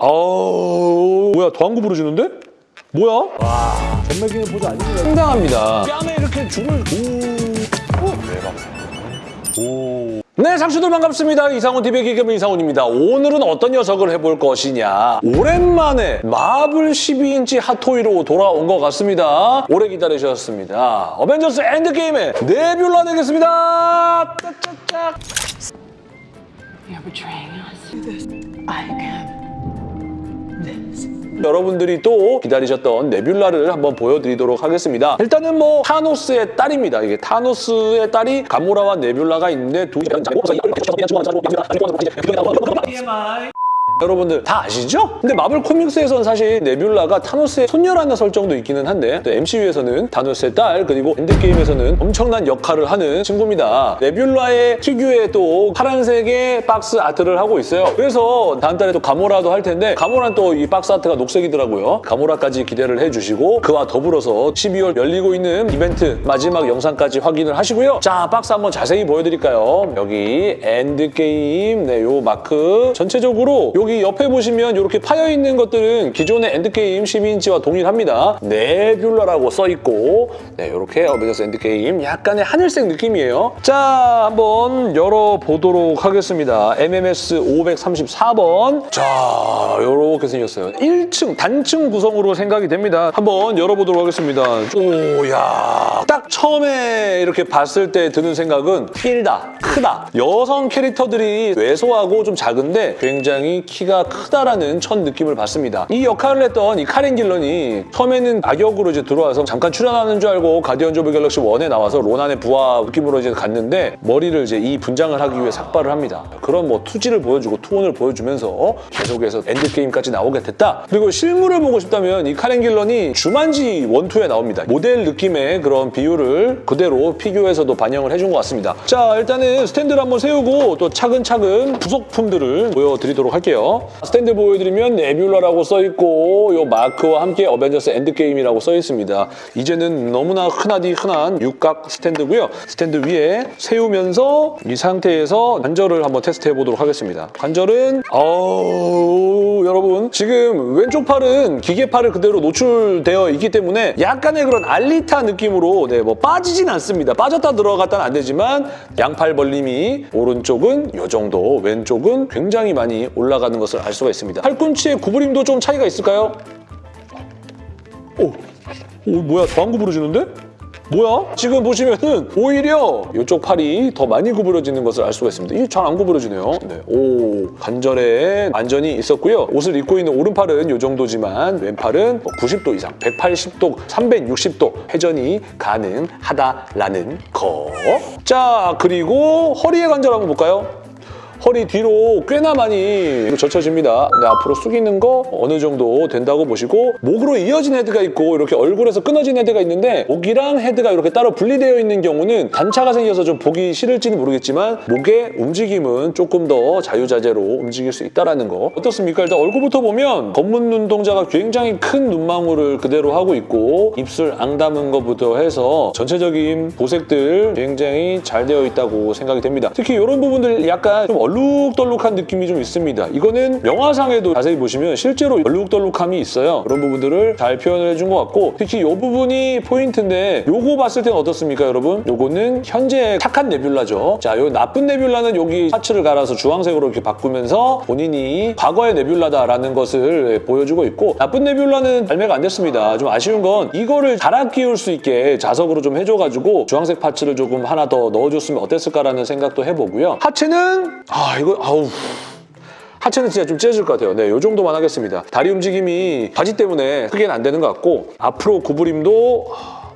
아우 뭐야 더 한구 부러지는데? 뭐야? 와 전매기는 보지 아니네요. 상당합니다. 뺨에 이렇게 줄을 오. 오. 대박. 오. 네, 상추들 반갑습니다. 이상훈 TV의 기겸 이상훈입니다. 오늘은 어떤 녀석을 해볼 것이냐. 오랜만에 마블 12인치 핫토이로 돌아온 것 같습니다. 오래 기다리셨습니다. 어벤져스 엔드게임의 네뷸라 되겠습니다. 짝짝짝. You're betraying us. I can. 여러분들이 또 기다리셨던 네뷸라를 한번 보여드리도록 하겠습니다. 일단은 뭐 타노스의 딸입니다. 이게 타노스의 딸이 가모라와 네뷸라가 있는데 두 여러분들 다 아시죠? 근데 마블 코믹스에서는 사실 네뷸라가 타노스의 손녀라는 설정도 있기는 한데 또 MCU에서는 타노스의 딸 그리고 엔드게임에서는 엄청난 역할을 하는 친구입니다. 네뷸라의 피규어에 또 파란색의 box art를 하고 있어요. 그래서 다음 달에 또 가모라도 할 텐데 가모라는 또이 box art가 녹색이더라고요. 가모라까지 기대를 해주시고 그와 더불어서 12월 열리고 있는 이벤트 마지막 영상까지 확인을 하시고요. 자 박스 한번 자세히 보여드릴까요? 여기 엔드게임 네, 요 마크 전체적으로 여기 옆에 보시면 이렇게 파여 있는 것들은 기존의 엔드게임 12인치와 동일합니다. 네뷸라라고 써 있고 네 이렇게 어벤져스 엔드게임 약간의 하늘색 느낌이에요. 자 한번 열어보도록 하겠습니다. MMS 534번 자 이렇게 생겼어요. 1층 단층 구성으로 생각이 됩니다. 한번 열어보도록 하겠습니다. 오 야 딱 처음에 이렇게 봤을 때 드는 생각은 길다, 크다. 여성 캐릭터들이 왜소하고 좀 작은데 굉장히 키가 크다라는 첫 느낌을 받습니다. 이 역할을 했던 이 카렌 길런이 처음에는 악역으로 이제 들어와서 잠깐 출연하는 줄 알고 가디언즈 오브 갤럭시 1에 나와서 로난의 부하 느낌으로 이제 갔는데 머리를 이제 이 분장을 하기 위해 삭발을 합니다. 그런 뭐 투지를 보여주고 투혼을 보여주면서 계속해서 엔드게임까지 나오게 됐다. 그리고 실물을 보고 싶다면 이 카렌 길런이 주만지 one two에 나옵니다. 모델 느낌의 그런 비율을 그대로 피규어에서도 반영을 해준 것 같습니다. 자 일단은 스탠드를 한번 세우고 또 차근차근 부속품들을 보여드리도록 할게요. 스탠드 보여드리면 네뷸라라고 써있고 요 마크와 함께 어벤져스 엔드게임이라고 써있습니다. 이제는 너무나 흔하디 흔한 육각 스탠드고요. 스탠드 위에 세우면서 이 상태에서 관절을 한번 테스트해보도록 하겠습니다. 관절은 어우 여러분 지금 왼쪽 팔은 기계팔을 그대로 노출되어 있기 때문에 약간의 그런 알리타 느낌으로 네, 뭐 빠지진 않습니다. 빠졌다 들어갔다는 안 되지만 양팔 벌림이 오른쪽은 이 정도 왼쪽은 굉장히 많이 올라가는 것을 알 수가 있습니다. 팔꿈치의 구부림도 좀 차이가 있을까요? 오, 오 뭐야 더안 구부러지는데? 뭐야? 지금 보시면은 오히려 이쪽 팔이 더 많이 구부러지는 것을 알 수가 있습니다. 이게 잘안 구부러지네요. 네. 오, 관절에 안전이 있었고요. 옷을 입고 있는 오른팔은 이 정도지만 왼팔은 90도 이상, 180도, 360도 회전이 가능하다라는 거. 자, 그리고 허리의 관절 한번 볼까요? 허리 뒤로 꽤나 많이 젖혀집니다. 네, 앞으로 숙이는 거 어느 정도 된다고 보시고 목으로 이어진 헤드가 있고 이렇게 얼굴에서 끊어진 헤드가 있는데 목이랑 헤드가 이렇게 따로 분리되어 있는 경우는 단차가 생겨서 좀 보기 싫을지는 모르겠지만 목의 움직임은 조금 더 자유자재로 움직일 수 있다는 거 어떻습니까? 일단 얼굴부터 보면 검은 눈동자가 굉장히 큰 눈망울을 그대로 하고 있고 입술 앙 담은 것부터 해서 전체적인 도색들 굉장히 잘 되어 있다고 생각이 됩니다. 특히 이런 부분들 약간 좀 얼룩덜룩한 느낌이 좀 있습니다. 이거는 영화상에도 자세히 보시면 실제로 얼룩덜룩함이 있어요. 그런 부분들을 잘 표현을 해준 것 같고 특히 이 부분이 포인트인데 요거 봤을 때는 어떻습니까, 여러분? 요거는 현재 착한 네뷸라죠. 자, 요 나쁜 네뷸라는 여기 parts를 갈아서 주황색으로 이렇게 바꾸면서 본인이 과거의 네뷸라다라는 것을 보여주고 있고 나쁜 네뷸라는 발매가 안 됐습니다. 좀 아쉬운 건 이거를 갈아 끼울 수 있게 자석으로 좀 해줘가지고 주황색 parts를 조금 하나 더 넣어줬으면 어땠을까라는 생각도 해보고요. 하체는 아 이거 아우 하체는 진짜 좀 찢어질 것 같아요. 네, 이 정도만 하겠습니다. 다리 움직임이 바지 때문에 크게는 안 되는 것 같고 앞으로 구부림도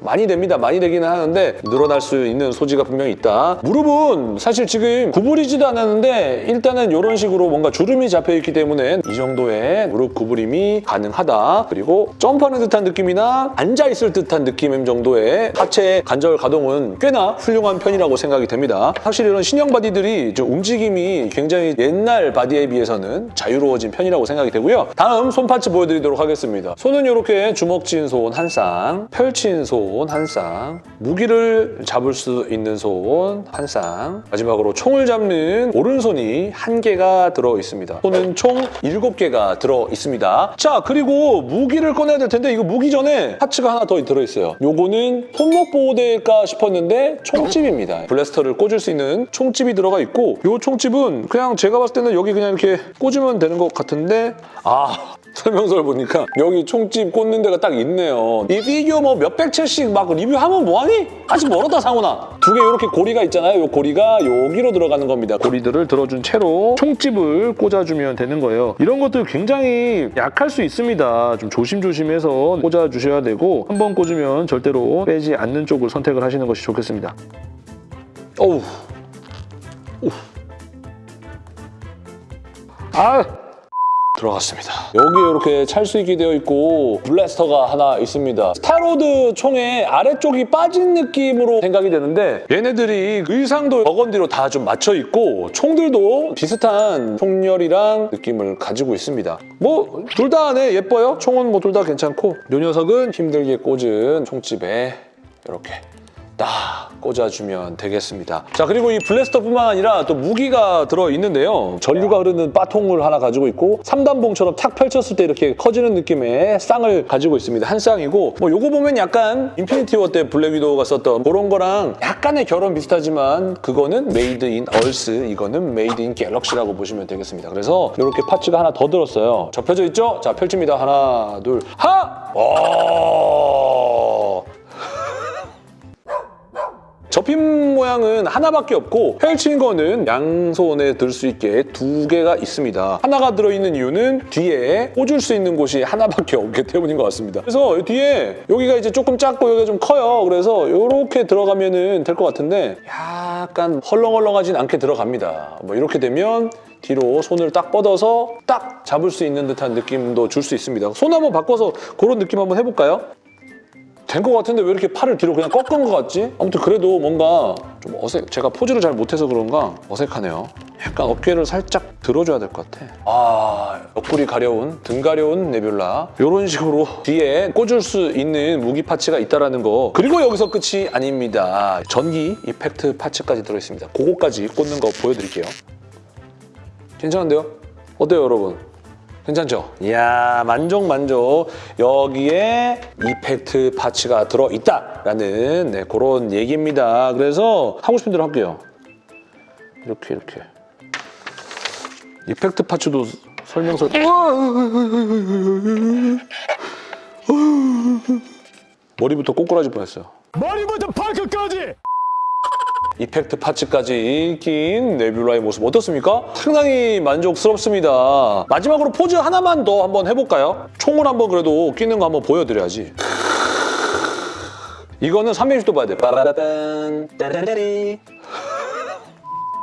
많이 됩니다. 많이 되기는 하는데 늘어날 수 있는 소지가 분명히 있다. 무릎은 사실 지금 구부리지도 않았는데 일단은 이런 식으로 뭔가 주름이 잡혀있기 때문에 이 정도의 무릎 구부림이 가능하다. 그리고 점프하는 듯한 느낌이나 앉아있을 듯한 느낌 정도의 하체 관절 가동은 꽤나 훌륭한 편이라고 생각이 됩니다. 확실히 이런 신형 body들이 좀 움직임이 굉장히 옛날 body에 비해서는 자유로워진 편이라고 생각이 되고요. 다음 손 parts 보여드리도록 하겠습니다. 손은 이렇게 주먹 쥔 손 한 쌍, 펼친 손 손한 쌍, 무기를 잡을 수 있는 손한 쌍, 마지막으로 총을 잡는 오른손이 한 개가 들어 있습니다. 손은 총 일곱 개가 들어 있습니다. 자, 그리고 무기를 꺼내야 될 텐데 이거 무기 전에 파츠가 하나 더 들어 있어요. 요거는 손목 보호대일까 싶었는데 총집입니다. 블래스터를 꽂을 수 있는 총집이 들어가 있고 요 총집은 그냥 제가 봤을 때는 여기 그냥 이렇게 꽂으면 되는 것 같은데 아 설명서를 보니까 여기 총집 꽂는 데가 딱 있네요. 이 피규어 뭐 몇백 채씩 막 리뷰하면 뭐하니? 아직 멀었다 상훈아. 두 개 이렇게 고리가 있잖아요. 이 고리가 여기로 들어가는 겁니다. 고리들을 들어준 채로 총집을 꽂아주면 되는 거예요. 이런 것들 굉장히 약할 수 있습니다. 좀 조심조심해서 꽂아주셔야 되고 한 번 꽂으면 절대로 빼지 않는 쪽을 선택을 하시는 것이 좋겠습니다. 어우. 오. 아! 들어갔습니다. 여기에 이렇게 찰수있게 되어 있고 blaster가 하나 있습니다. 스타로드 총의 아래쪽이 빠진 느낌으로 생각이 되는데 얘네들이 의상도 burgundy로 다 좀 맞춰 있고 총들도 비슷한 총열이랑 느낌을 가지고 있습니다. 뭐 둘다 네, 예뻐요. 총은 뭐 둘 다 괜찮고 이 녀석은 힘들게 꽂은 총집에 이렇게 딱 꽂아주면 되겠습니다. 자 그리고 이 blaster뿐만 아니라 또 무기가 들어있는데요. 전류가 흐르는 바통을 하나 가지고 있고 3단봉처럼 탁 펼쳤을 때 이렇게 커지는 느낌의 쌍을 가지고 있습니다. 한 쌍이고 뭐 요거 보면 약간 인피니티 워 때 블랙 위도우가 썼던 그런 거랑 약간의 결은 비슷하지만 그거는 made in Earth 이거는 made in Galaxy라고 보시면 되겠습니다. 그래서 이렇게 parts가 하나 더 들었어요. 접혀져 있죠? 자 펼칩니다. 하나 둘 하! 오! 접힌 모양은 하나밖에 없고 펼친 거는 양손에 들 수 있게 두 개가 있습니다. 하나가 들어있는 이유는 뒤에 꽂을 수 있는 곳이 하나밖에 없기 때문인 것 같습니다. 그래서 이 뒤에 여기가 이제 조금 작고 여기가 좀 커요. 그래서 이렇게 들어가면 될것 같은데 약간 헐렁헐렁하진 않게 들어갑니다. 뭐 이렇게 되면 뒤로 손을 딱 뻗어서 딱 잡을 수 있는 듯한 느낌도 줄 수 있습니다. 손 한번 바꿔서 그런 느낌 한번 해볼까요? 된 것 같은데 왜 이렇게 팔을 뒤로 그냥 꺾은 것 같지? 아무튼 그래도 뭔가 좀 어색, 제가 포즈를 잘 못해서 그런가 어색하네요. 약간 어깨를 살짝 들어줘야 될 것 같아. 아, 옆구리 가려운, 등 가려운 네뷸라. 이런 식으로 뒤에 꽂을 수 있는 무기 파츠가 있다는 거. 그리고 여기서 끝이 아닙니다. 전기 이펙트 파츠까지 들어있습니다. 그거까지 꽂는 거 보여드릴게요. 괜찮은데요? 어때요, 여러분? 괜찮죠? 이야, 만족, 만족. 여기에 이펙트 파츠가 들어있다라는 네, 그런 얘기입니다. 그래서 하고 싶은 대로 할게요. 이렇게, 이렇게. 이펙트 파츠도 설명서... 머리부터 꼬꾸라질 뻔했어요. 머리부터 발끝까지 이펙트 파츠까지 낀 네뷸라의 모습 어떻습니까? 상당히 만족스럽습니다. 마지막으로 포즈 하나만 더 한번 해볼까요? 총을 한번 그래도 끼는 거 한번 보여드려야지. 이거는 360도 봐야 돼. 빠라단 따라라리.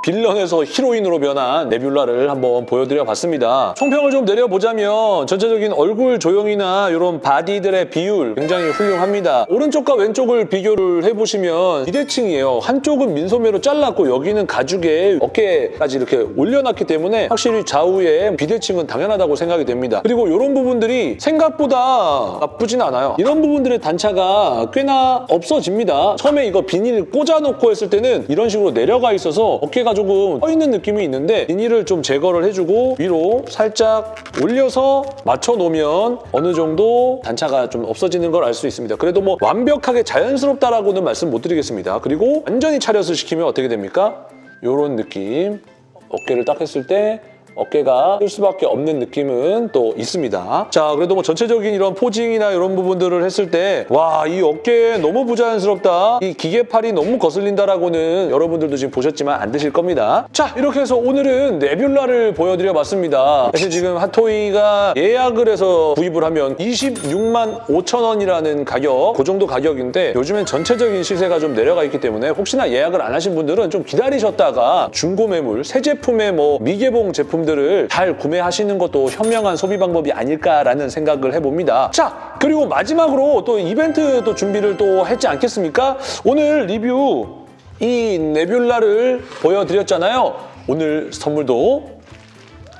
빌런에서 히로인으로 변한 네뷸라를 한번 보여드려 봤습니다. 총평을 좀 내려보자면 전체적인 얼굴 조형이나 이런 바디들의 비율 굉장히 훌륭합니다. 오른쪽과 왼쪽을 비교를 해보시면 비대칭이에요. 한쪽은 민소매로 잘랐고 여기는 가죽에 어깨까지 이렇게 올려놨기 때문에 확실히 좌우에 비대칭은 당연하다고 생각이 됩니다. 그리고 이런 부분들이 생각보다 나쁘진 않아요. 이런 부분들의 단차가 꽤나 없어집니다. 처음에 이거 비닐 꽂아놓고 했을 때는 이런 식으로 내려가 있어서 어깨가 조금 떠 있는 느낌이 있는데 비닐을 좀 제거를 해주고 위로 살짝 올려서 맞춰놓으면 어느 정도 단차가 좀 없어지는 걸 알 수 있습니다. 그래도 뭐 완벽하게 자연스럽다라고는 말씀 못 드리겠습니다. 그리고 완전히 차렷을 시키면 어떻게 됩니까? 이런 느낌. 어깨를 딱 했을 때 어깨가 뜰 수밖에 없는 느낌은 또 있습니다. 자, 그래도 뭐 전체적인 이런 포징이나 이런 부분들을 했을 때 와, 이 어깨 너무 부자연스럽다. 이 기계팔이 너무 거슬린다라고는 여러분들도 지금 보셨지만 안 드실 겁니다. 자, 이렇게 해서 오늘은 네뷸라를 보여드려 봤습니다. 사실 지금 핫토이가 예약을 해서 구입을 하면 26만 5천 원이라는 가격, 그 정도 가격인데 요즘엔 전체적인 시세가 좀 내려가 있기 때문에 혹시나 예약을 안 하신 분들은 좀 기다리셨다가 중고 매물, 새 제품의 뭐 미개봉 제품들을 잘 구매하시는 것도 현명한 소비 방법이 아닐까라는 생각을 해봅니다. 자, 그리고 마지막으로 또 이벤트 또 준비를 또 했지 않겠습니까? 오늘 리뷰 이 네뷸라를 보여드렸잖아요. 오늘 선물도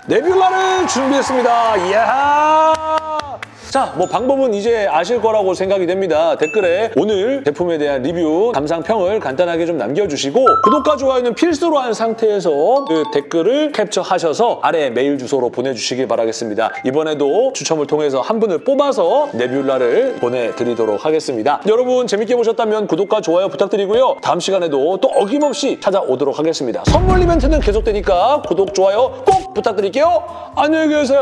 네뷸라를 준비했습니다. 이야! 자, 뭐 방법은 이제 아실 거라고 생각이 됩니다. 댓글에 오늘 제품에 대한 리뷰, 감상평을 간단하게 좀 남겨주시고 구독과 좋아요는 필수로 한 상태에서 그 댓글을 캡처하셔서 아래 메일 주소로 보내주시길 바라겠습니다. 이번에도 추첨을 통해서 한 분을 뽑아서 네뷸라를 보내드리도록 하겠습니다. 여러분 재밌게 보셨다면 구독과 좋아요 부탁드리고요. 다음 시간에도 또 어김없이 찾아오도록 하겠습니다. 선물 이벤트는 계속되니까 구독, 좋아요 꼭 부탁드릴게요. 안녕히 계세요.